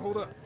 艦砲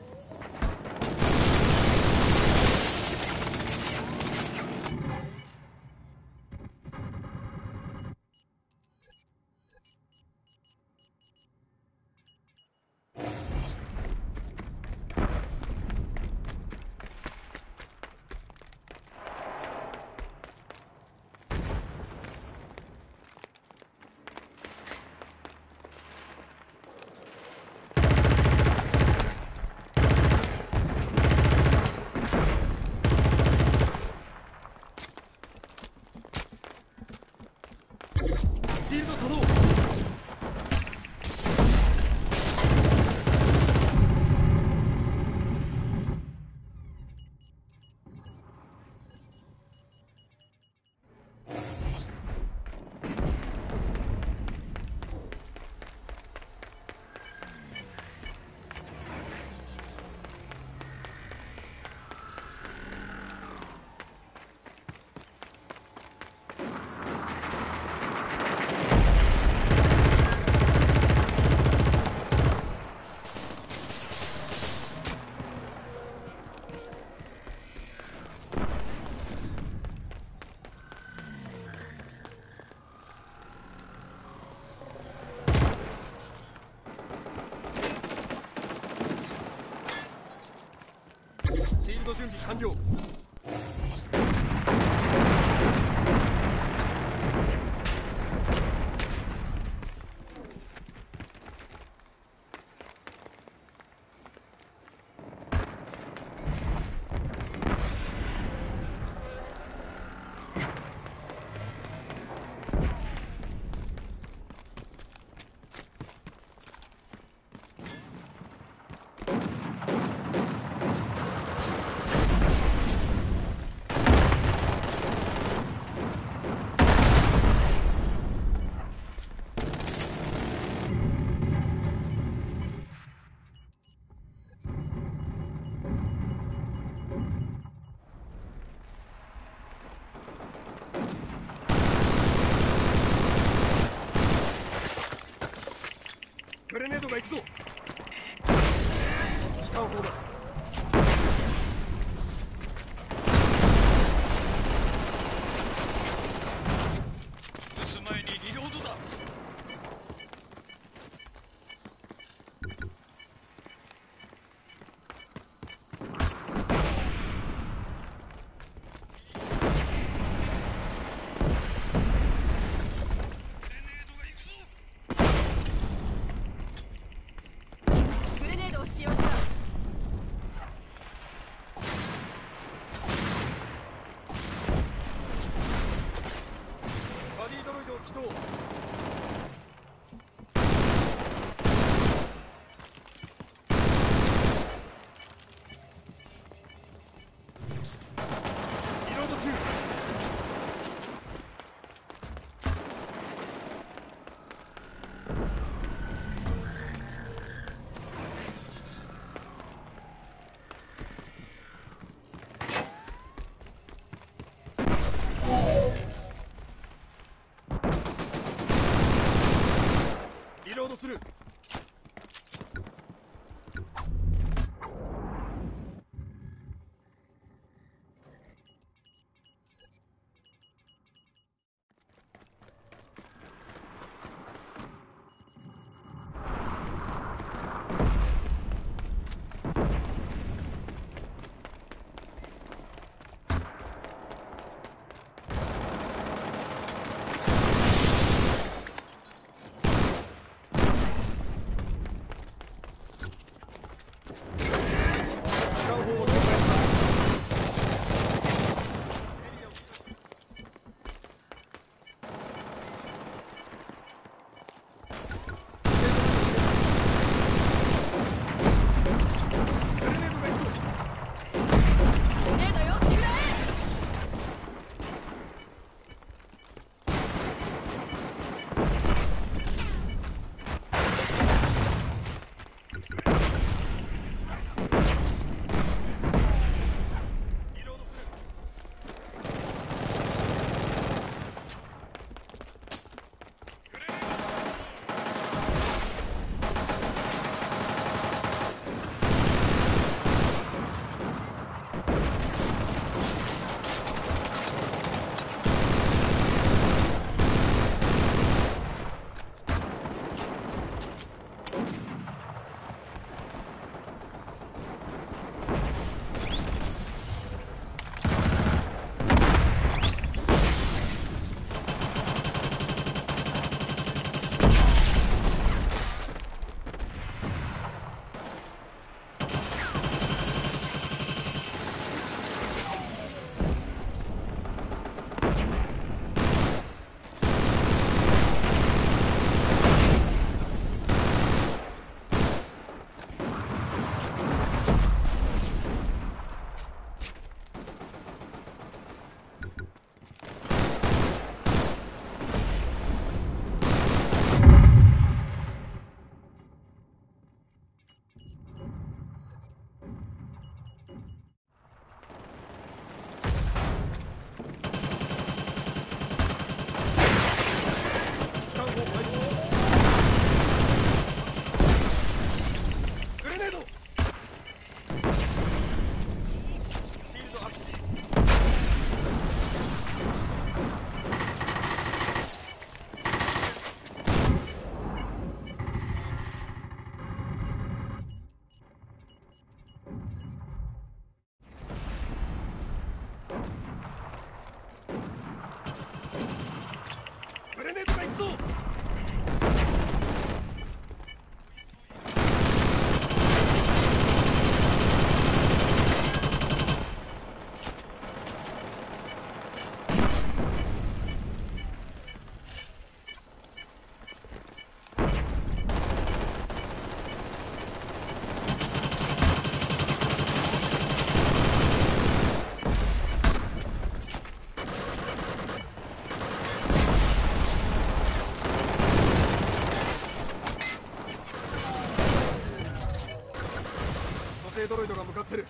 준비 완료. ドロイドが向かってる。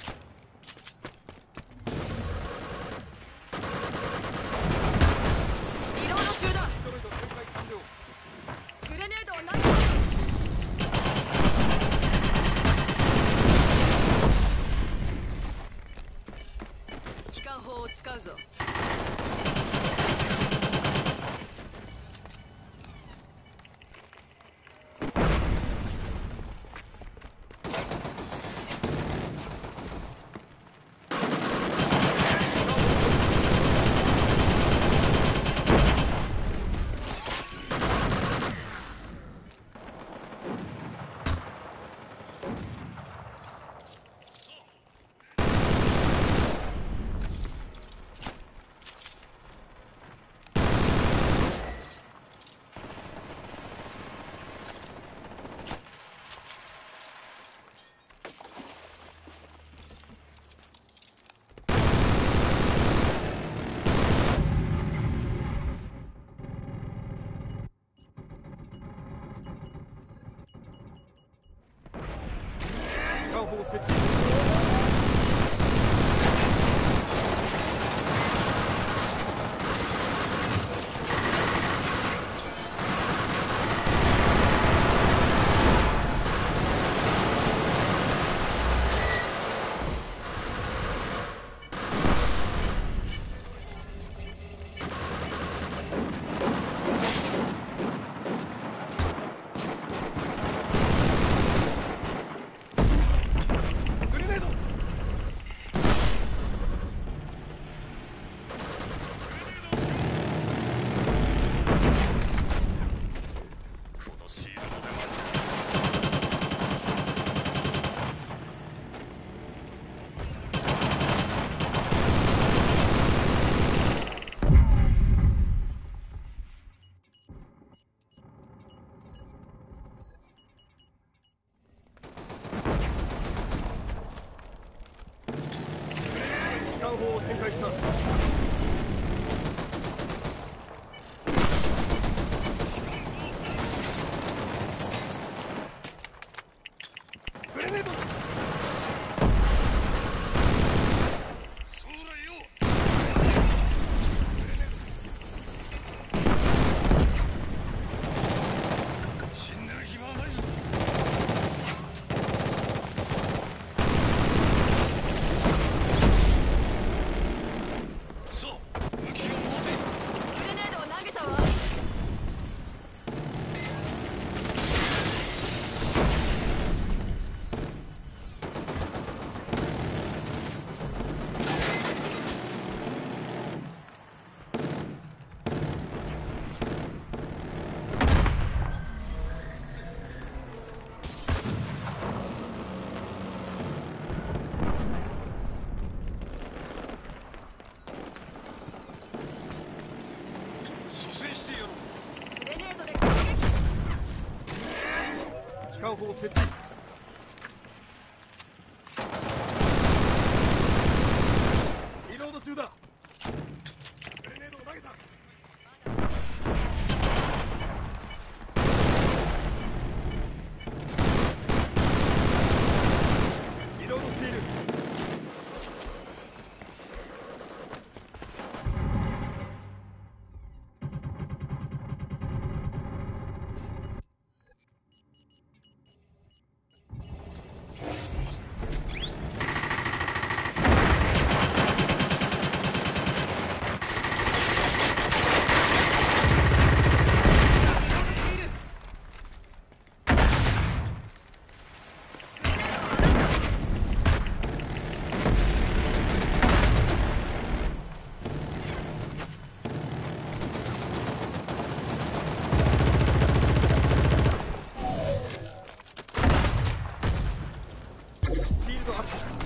艦方設置 City. God.